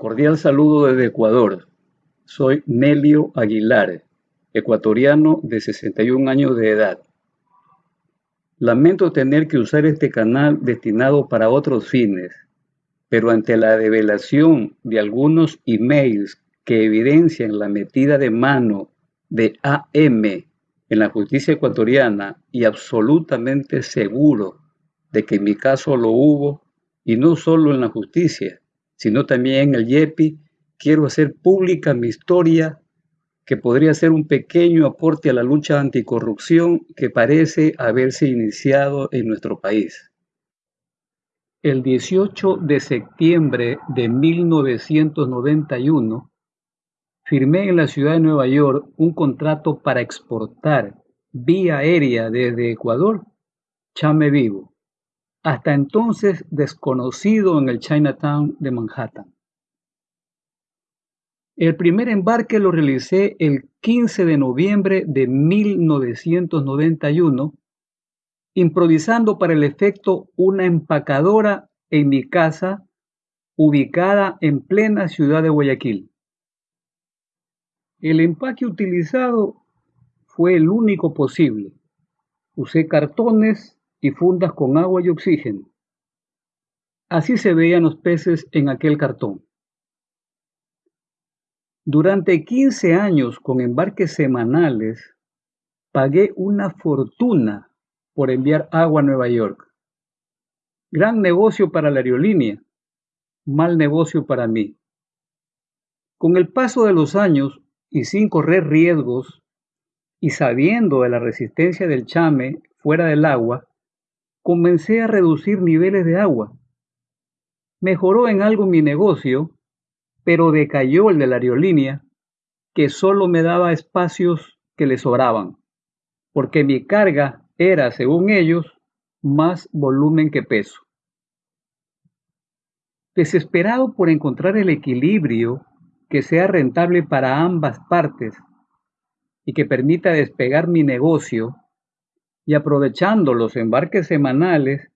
Cordial saludo desde Ecuador. Soy Nelio Aguilar, ecuatoriano de 61 años de edad. Lamento tener que usar este canal destinado para otros fines, pero ante la revelación de algunos emails que evidencian la metida de mano de AM en la justicia ecuatoriana y absolutamente seguro de que en mi caso lo hubo, y no solo en la justicia, sino también el YEPI, quiero hacer pública mi historia que podría ser un pequeño aporte a la lucha anticorrupción que parece haberse iniciado en nuestro país. El 18 de septiembre de 1991, firmé en la ciudad de Nueva York un contrato para exportar vía aérea desde Ecuador chame vivo hasta entonces desconocido en el Chinatown de Manhattan. El primer embarque lo realicé el 15 de noviembre de 1991, improvisando para el efecto una empacadora en mi casa ubicada en plena ciudad de Guayaquil. El empaque utilizado fue el único posible. Usé cartones y fundas con agua y oxígeno. Así se veían los peces en aquel cartón. Durante 15 años con embarques semanales, pagué una fortuna por enviar agua a Nueva York. Gran negocio para la aerolínea, mal negocio para mí. Con el paso de los años y sin correr riesgos y sabiendo de la resistencia del chame fuera del agua, comencé a reducir niveles de agua. Mejoró en algo mi negocio, pero decayó el de la aerolínea, que solo me daba espacios que le sobraban, porque mi carga era, según ellos, más volumen que peso. Desesperado por encontrar el equilibrio que sea rentable para ambas partes y que permita despegar mi negocio, y aprovechando los embarques semanales,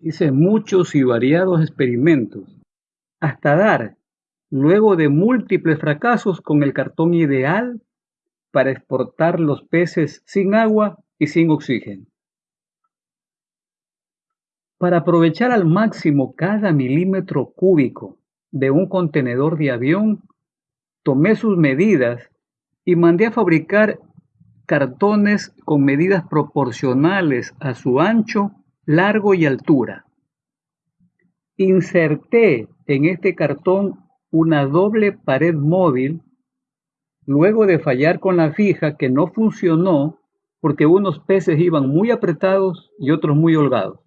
hice muchos y variados experimentos, hasta dar, luego de múltiples fracasos, con el cartón ideal para exportar los peces sin agua y sin oxígeno. Para aprovechar al máximo cada milímetro cúbico de un contenedor de avión, tomé sus medidas y mandé a fabricar cartones con medidas proporcionales a su ancho, largo y altura. Inserté en este cartón una doble pared móvil luego de fallar con la fija que no funcionó porque unos peces iban muy apretados y otros muy holgados.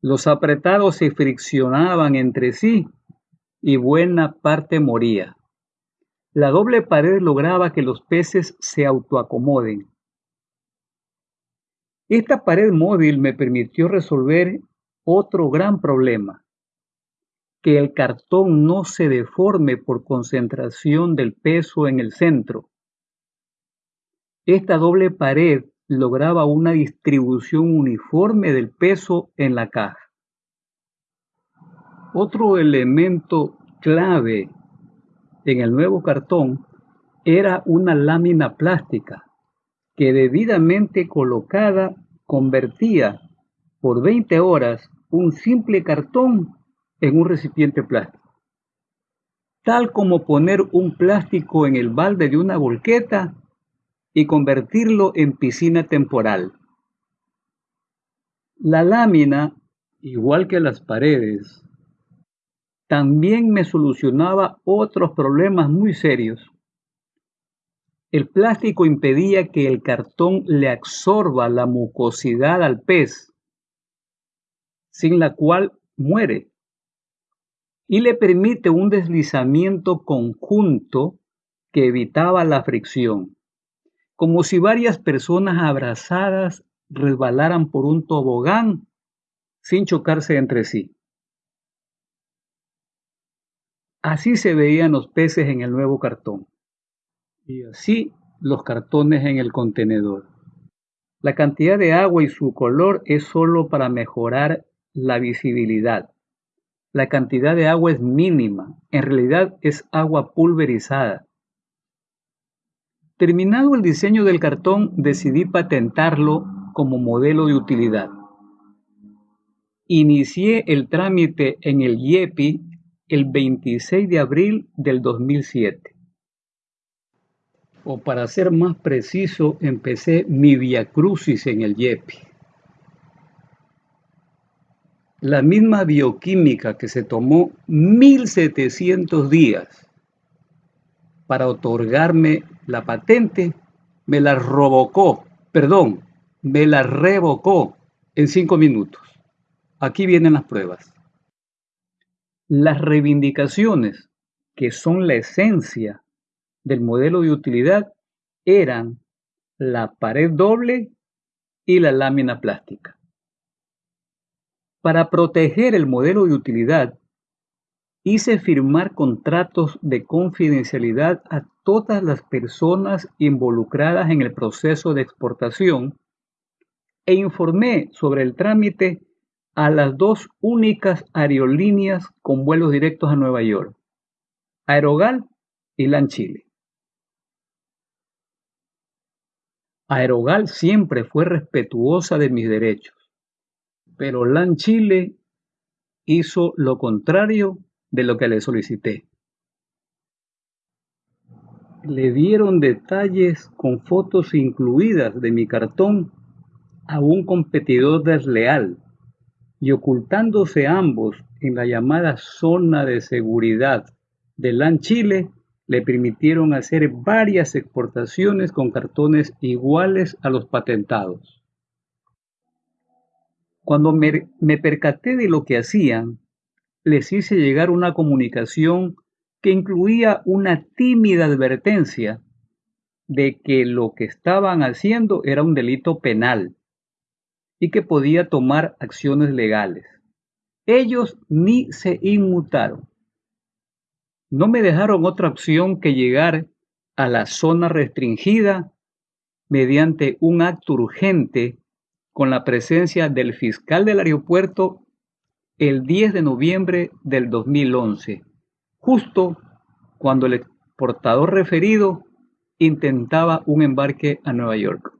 Los apretados se friccionaban entre sí y buena parte moría. La doble pared lograba que los peces se autoacomoden. Esta pared móvil me permitió resolver otro gran problema, que el cartón no se deforme por concentración del peso en el centro. Esta doble pared lograba una distribución uniforme del peso en la caja. Otro elemento clave en el nuevo cartón era una lámina plástica que debidamente colocada convertía por 20 horas un simple cartón en un recipiente plástico. Tal como poner un plástico en el balde de una volqueta y convertirlo en piscina temporal. La lámina, igual que las paredes, también me solucionaba otros problemas muy serios. El plástico impedía que el cartón le absorba la mucosidad al pez, sin la cual muere, y le permite un deslizamiento conjunto que evitaba la fricción, como si varias personas abrazadas resbalaran por un tobogán sin chocarse entre sí. Así se veían los peces en el nuevo cartón. Y así los cartones en el contenedor. La cantidad de agua y su color es solo para mejorar la visibilidad. la cantidad de agua es mínima, en realidad es agua pulverizada. Terminado el diseño del cartón, decidí patentarlo como modelo de utilidad. Inicié el trámite en el IEPI el 26 de abril del 2007. O para ser más preciso, empecé mi viacrucis en el IEPI. La misma bioquímica que se tomó 1700 días para otorgarme la patente, me la revocó, perdón, me la revocó en cinco minutos. Aquí vienen las pruebas. Las reivindicaciones, que son la esencia del modelo de utilidad, eran la pared doble y la lámina plástica. Para proteger el modelo de utilidad, hice firmar contratos de confidencialidad a todas las personas involucradas en el proceso de exportación e informé sobre el trámite a las dos únicas aerolíneas con vuelos directos a Nueva York, Aerogal y LAN Chile. Aerogal siempre fue respetuosa de mis derechos pero LAN Chile hizo lo contrario de lo que le solicité. Le dieron detalles con fotos incluidas de mi cartón a un competidor desleal y ocultándose ambos en la llamada zona de seguridad de LAN Chile, le permitieron hacer varias exportaciones con cartones iguales a los patentados. Cuando me, percaté de lo que hacían, les hice llegar una comunicación que incluía una tímida advertencia de que lo que estaban haciendo era un delito penal y que podía tomar acciones legales. Ellos ni se inmutaron. No me dejaron otra opción que llegar a la zona restringida mediante un acto urgente con la presencia del fiscal del aeropuerto el 10 de noviembre del 2011, justo cuando el exportador referido intentaba un embarque a Nueva York.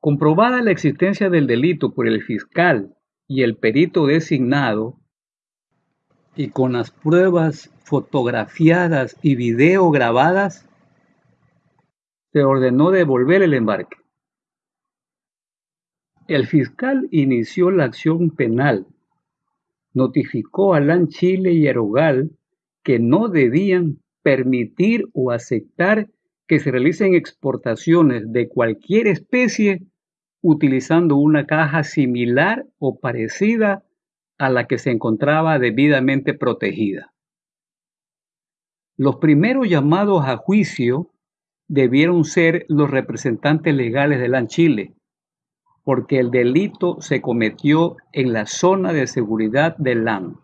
Comprobada la existencia del delito por el fiscal y el perito designado, y con las pruebas fotografiadas y video grabadas, se ordenó devolver el embarque. El fiscal inició la acción penal, notificó a LAN Chile y Aerogal que no debían permitir o aceptar que se realicen exportaciones de cualquier especie utilizando una caja similar o parecida a la que se encontraba debidamente protegida. Los primeros llamados a juicio debieron ser los representantes legales de LAN Chile, porque el delito se cometió en la zona de seguridad del LAN.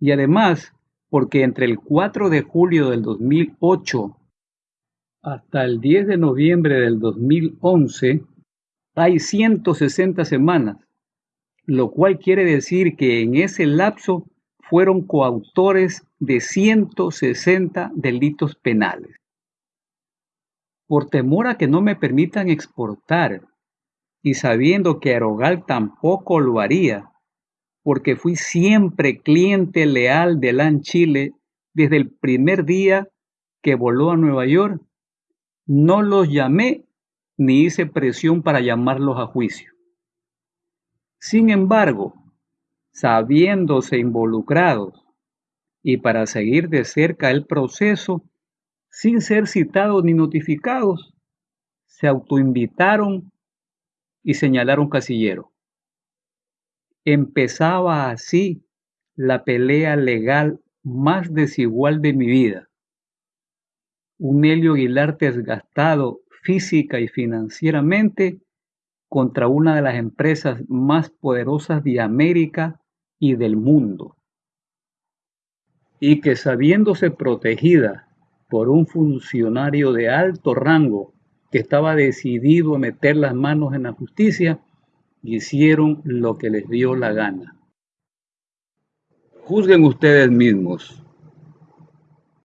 Y además, porque entre el 4 de julio del 2008 hasta el 10 de noviembre del 2011 hay 160 semanas, lo cual quiere decir que en ese lapso fueron coautores de 160 delitos penales. Por temor a que no me permitan exportar y sabiendo que Aerogal tampoco lo haría, porque fui siempre cliente leal de LAN Chile desde el primer día que voló a Nueva York, no los llamé ni hice presión para llamarlos a juicio. Sin embargo, sabiéndose involucrados y para seguir de cerca el proceso, sin ser citados ni notificados, se autoinvitaron y señalar un casillero. Empezaba así la pelea legal más desigual de mi vida. Un Helio Aguilar desgastado física y financieramente contra una de las empresas más poderosas de América y del mundo. Y que sabiéndose protegida por un funcionario de alto rango que estaba decidido a meter las manos en la justicia, hicieron lo que les dio la gana. Juzguen ustedes mismos.